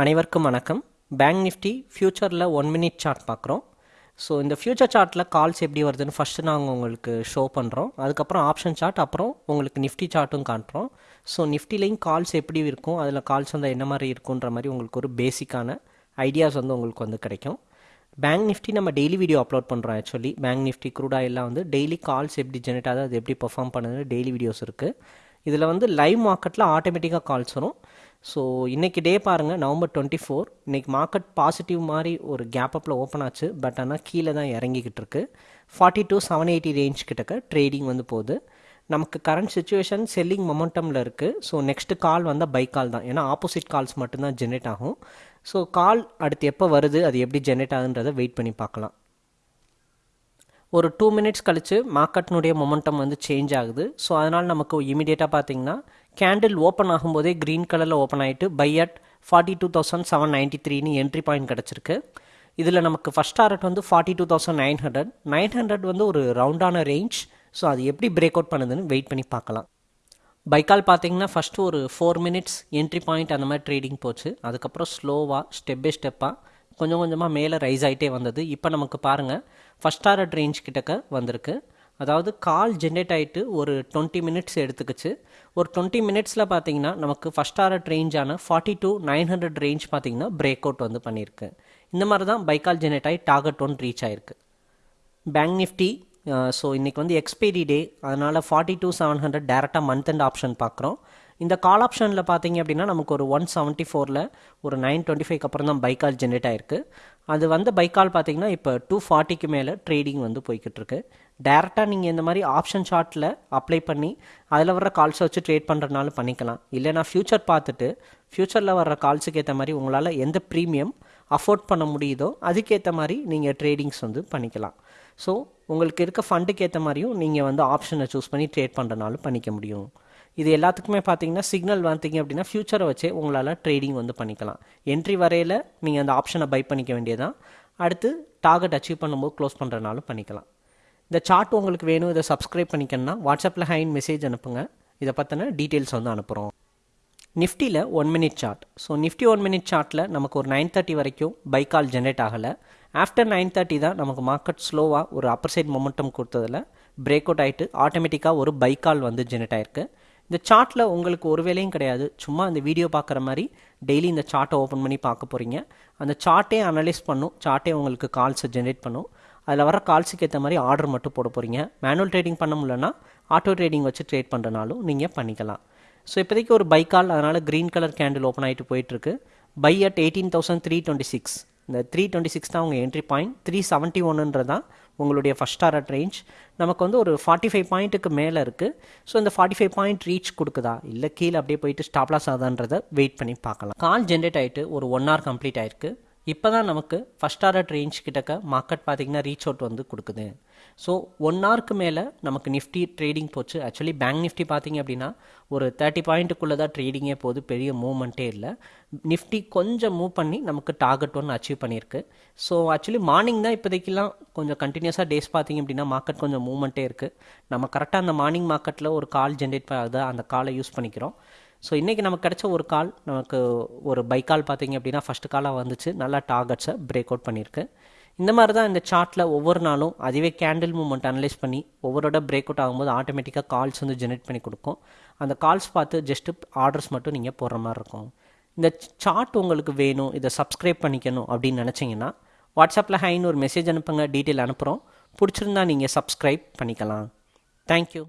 அனைவருக்கும் வணக்கம். Bank Nifty ஃப்யூச்சரில் ஒன் மினிட் சார்ட் பார்க்குறோம். ஸோ இந்த ஃப்யூச்சர் சார்ட்டில் கால்ஸ் எப்படி வருதுன்னு ஃபஸ்ட்டு நாங்கள் உங்களுக்கு ஷோ பண்ணுறோம் அதுக்கப்புறம் ஆப்ஷன் சார்ட் அப்புறம் உங்களுக்கு நிஃப்டி சார்ட்டும் காட்டுறோம் ஸோ நிஃப்டிலையும் கால்ஸ் எப்படி இருக்கும்? அதில் கால்ஸ் வந்து என்ன மாதிரி இருக்குன்ற மாதிரி உங்களுக்கு ஒரு பேசிக்கான ஐடியாஸ் வந்து உங்களுக்கு வந்து கிடைக்கும். பேங்க் நிஃப்டி நம்ம டெய்லி வீடியோ அப்லோட் பண்ணுறோம் ஆக்சுவலி பேங்க் நிஃப்டி குரூடா எல்லாம் வந்து டெய்லி கால்ஸ் எப்படி ஜெனரேட் ஆகுது அது எப்படி பெர்ஃபார்ம் பண்ணுது டெய்லி வீடியோஸ் இருக்குது இதில் வந்து லைவ் மார்க்கெட்டில் ஆட்டோமேட்டிக்காக கால்ஸ் வரும். ஸோ இன்றைக்கி டே பாருங்கள் நவம்பர் டுவெண்ட்டி ஃபோர் இன்றைக்கி மார்க்கெட் பாசிட்டிவ் மாதிரி ஒரு கேப் அப்பில் ஓப்பன் ஆச்சு. பட் ஆனால் கீழே தான் இறங்கிக்கிட்டு இருக்கு. Forty two seven eighty range கிட்டக்க ட்ரேடிங் வந்து போகுது. நமக்கு கரண்ட் சுச்சுவேஷன் செல்லிங் மொமெண்டமில் இருக்குது ஸோ நெக்ஸ்ட்டு கால் வந்தால் பை கால் தான். ஏன்னா ஆப்போசிட் கால்ஸ் மட்டும்தான் ஜென்ரேட் ஆகும். ஸோ கால் அடுத்து எப்போ வருது அது எப்படி ஜென்ரேட் ஆகுன்றதை வெயிட் பண்ணி பார்க்கலாம். ஒரு டூ மினிட்ஸ் கழித்து மார்க்கெட்னுடைய மொமெண்டம் வந்து சேஞ்ச் ஆகுது. ஸோ அதனால் நமக்கு இமீடியட்டாக பார்த்திங்கன்னா கேண்டில் ஓப்பன் ஆகும்போதே க்ரீன் கலரில் ஓப்பன் ஆகிட்டு buy at forty two thousand seven ninety த்ரீன்னு என்ட்ரி பாயிண்ட் கிடச்சிருக்கு. இதில் நமக்கு ஃபஸ்ட் டாரட் வந்து forty two thousand nine hundred nine hundred வந்து ஒரு ரவுண்டான ரேஞ்ச் ஸோ அது எப்படி பிரேக் அவுட் பண்ணுதுன்னு வெயிட் பண்ணி பார்க்கலாம். பைக்கால் பார்த்தீங்கன்னா ஃபஸ்ட்டு ஒரு ஃபோர் மினிட்ஸ் என்ட்ரி பாயிண்ட் அந்த மாதிரி ட்ரேடிங் போச்சு. அதுக்கப்புறம் ஸ்லோவாக ஸ்டெப் பை ஸ்டெப்பாக கொஞ்சம் கொஞ்சமாக மேலே ரைஸ் ஆகிட்டே வந்தது. இப்போ நமக்கு பாருங்கள் ஃபஸ்ட் டாரட் ரேஞ்ச் கிட்டக்க வந்திருக்கு. அதாவது கால் ஜென்ரேட் ஆகிட்டு ஒரு டுவெண்ட்டி மினிட்ஸ் எடுத்துக்கிச்சு. ஒரு டுவெண்ட்டி மினிட்ஸில் பார்த்தீங்கன்னா நமக்கு first order ரேஞ்சான forty two nine hundred range பார்த்தீங்கன்னா பிரேக் அவுட் வந்து பண்ணியிருக்கு இந்த மாதிரி தான் பைக்கால் ஜென்ரேட் ஆகி டார்கெட் ஒன் ரீச் ஆயிருக்கு. பேங்க் நிஃப்டி ஸோ இன்றைக்கி வந்து எக்ஸ்பைரி டே அதனால் ஃபார்ட்டி டூ செவன் ஹண்ட்ரட் டேரெக்டாக மந்த் அண்ட் ஆப்ஷன் பார்க்குறோம் இந்த கால் ஆப்ஷனில் பார்த்தீங்க அப்படின்னா நமக்கு ஒரு ஒன் செவன்ட்டி ஃபோரில் ஒரு நைன் டுவெண்ட்டி ஃபைவ்க்கு அப்புறம் தான் பைக்கால் ஜென்ரேட் ஆயிருக்கு. அது வந்து பைக்கால் பார்த்தீங்கன்னா இப்போ டூ ஃபார்ட்டிக்கு மேலே ட்ரேடிங் வந்து போய்கிட்டு இருக்கு. டேரெக்டாக நீங்கள் இந்த மாதிரி ஆப்ஷன் ஷார்ட்டில் அப்ளை பண்ணி அதில் வர்ற கால்ஸை வச்சு ட்ரேட் பண்ணுறதுனாலும் பண்ணிக்கலாம். இல்லைனா ஃப்யூச்சர் பார்த்துட்டு ஃப்யூச்சரில் வர்ற கால்ஸுக்கு ஏற்ற மாதிரி உங்களால் எந்த ப்ரீமியம் அஃபோர்ட் பண்ண முடியுதோ அதுக்கேற்ற மாதிரி நீங்கள் ட்ரேடிங்ஸ் வந்து பண்ணிக்கலாம். ஸோ உங்களுக்கு இருக்க ஃபண்டுக்கு ஏற்ற மாதிரியும் நீங்கள் வந்து ஆப்ஷனை சூஸ் பண்ணி ட்ரேட் பண்ணுறனாலும் பண்ணிக்க முடியும். இது எல்லாத்துக்குமே பார்த்தீங்கன்னா சிக்னல் பார்த்தீங்க அப்படின்னா ஃப்யூச்சரை வச்சே உங்களால் ட்ரேடிங் வந்து பண்ணிக்கலாம். என்ட்ரி வரையில் நீங்கள் அந்த ஆப்ஷனை பை பண்ணிக்க வேண்டியதான் அடுத்து டார்கெட் அச்சீவ் பண்ணும்போது க்ளோஸ் பண்ணுறனாலும் பண்ணிக்கலாம். இந்த சார்ட் உங்களுக்கு வேணும் இதை சப்ஸ்கிரைப் பண்ணிக்கணும்னா வாட்ஸ்அப்பில் ஹைன் மெசேஜ் அனுப்புங்க. இதை பற்றின டீட்டெயில்ஸ் வந்து அனுப்புகிறோம் நிஃப்டியில் one minute chart so Nifty one minute சார்ட்டில் நமக்கு ஒரு நைன் தேர்ட்டி வரைக்கும் பை கால் ஜென்ரேட் ஆகலை. ஆஃப்டர் நைன் தேர்ட்டி தான் நமக்கு மார்க்கெட் ஸ்லோவாக ஒரு அப்பர் சைட் மொமெண்டம் கொடுத்ததில் பிரேக் அவுட் ஆகிட்டு ஆட்டோமேட்டிக்காக ஒரு பை கால் வந்து ஜென்ரேட் ஆயிருக்கு. இந்த சார்ட்டில் உங்களுக்கு ஒரு வேலையும் கிடையாது. சும்மா இந்த வீடியோ பார்க்குற மாதிரி டெய்லி இந்த சார்ட்டை ஓப்பன் பண்ணி பார்க்க போகிறீங்க அந்த சார்ட்டே அனலைஸ் பண்ணும். சார்ட்டே உங்களுக்கு கால்ஸை ஜென்ரேட் பண்ணும். அதில் வர கால்ஸுக்கு ஏற்ற மாதிரி ஆர்டர் மட்டும் போட போகிறீங்க மேனுவல் ட்ரேடிங் பண்ண முடியலன்னா ஆட்டோ ட்ரேடிங் வச்சு ட்ரேட் பண்ணுறனாலும் நீங்கள் பண்ணிக்கலாம். ஸோ இப்போதைக்கு ஒரு பை கால் அதனால் க்ரீன் கலர் கேண்டில் ஓப்பன் ஆகிட்டு போயிட்டுருக்கு. Buy at eighteen thousand three twenty six இந்த த்ரீ டுவெண்ட்டி சிக்ஸ் தான் உங்கள் என்ட்ரி பாயிண்ட் த்ரீ செவன்ட்டி ஒன்றுன்றது தான் உங்களுடைய ஃபஸ்ட் டாரட் ரேஞ்ச் நமக்கு வந்து ஒரு ஃபார்ட்டி ஃபைவ் பாயிண்ட்டுக்கு மேலே இருக்குது ஸோ இந்த ஃபார்ட்டி ஃபைவ் பாயிண்ட் ரீச் கொடுக்குதா? இல்லை கீழே அப்படியே போயிட்டு ஸ்டாப்லாஸ் ஆகுதான்றதை வெயிட் பண்ணி பார்க்கலாம். கால் ஜென்ரேட் ஆகிட்டு ஒரு ஒன் ஹவர் கம்ப்ளீட் ஆயிருக்கு. இப்போ தான் நமக்கு ஃபஸ்ட் ஆர்டர் ரேஞ்ச் கிட்டக்க மார்க்கெட் பார்த்திங்கன்னா ரீச் அவுட் வந்து கொடுக்குது. ஸோ ஒன் ஹவருக்கு மேலே நமக்கு நிஃப்டி ட்ரேடிங் போச்சு. ஆக்சுவலி பேங்க் நிஃப்டி பார்த்திங்க அப்படின்னா ஒரு தேர்ட்டி பாயிண்ட்டுக்குள்ளே தான் ட்ரேடிங்கே போகுது. பெரிய மூவ்மெண்ட்டே இல்லை. நிஃப்டி கொஞ்சம் மூவ் பண்ணி நமக்கு டார்கெட் ஒன்று அச்சீவ் பண்ணியிருக்கு. ஸோ ஆக்சுவலி மார்னிங் தான் இப்போதைக்கெல்லாம் கொஞ்சம் கண்டினியூஸாக டேஸ் பார்த்திங்க அப்படின்னா மார்க்கெட் கொஞ்சம் மூவ்மெண்ட்டே இருக்குது நம்ம கரெக்டாக அந்த மார்னிங் மார்க்கெட்டில் ஒரு கால் ஜென்ரேட் ஆகுது அந்த காலை யூஸ் பண்ணிக்கிறோம். ஸோ இன்றைக்கி நமக்கு கிடைச்ச ஒரு கால் நமக்கு ஒரு பை கால் பார்த்தீங்க அப்படின்னா ஃபஸ்ட்டு காலாக வந்துச்சு. நல்லா டார்கெட்ஸை பிரேக் அவுட் பண்ணியிருக்கு. இந்த மாதிரி தான் இந்த சார்ட்டில் ஒவ்வொரு நாளும் அதுவே கேண்டில் மூமெண்ட் அனலைஸ் பண்ணி ஒவ்வொருட பிரேக் அவுட் ஆகும்போது ஆட்டோமேட்டிக்காக கால்ஸ் வந்து ஜெனரேட் பண்ணி கொடுக்கும். அந்த கால்ஸ் பார்த்து ஜஸ்ட்டு ஆர்டர்ஸ் மட்டும் நீங்கள் போடுற மாதிரி இருக்கும். இந்த சார்ட் உங்களுக்கு வேணும் இதை சப்ஸ்கிரைப் பண்ணிக்கணும் அப்படின்னு நினச்சிங்கன்னா வாட்ஸ்அப்பில் ஹைன்னு ஒரு மெசேஜ் அனுப்புங்க டீட்டெயில் அனுப்புகிறோம் பிடிச்சிருந்தா நீங்கள் சப்ஸ்கிரைப் பண்ணிக்கலாம். தேங்க்யூ